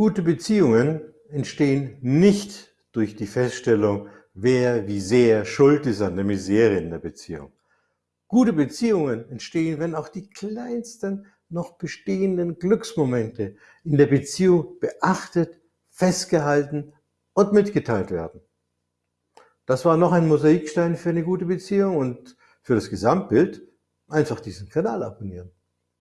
Gute Beziehungen entstehen nicht durch die Feststellung, wer wie sehr schuld ist an der Misere in der Beziehung. Gute Beziehungen entstehen, wenn auch die kleinsten noch bestehenden Glücksmomente in der Beziehung beachtet, festgehalten und mitgeteilt werden. Das war noch ein Mosaikstein für eine gute Beziehung und für das Gesamtbild einfach diesen Kanal abonnieren.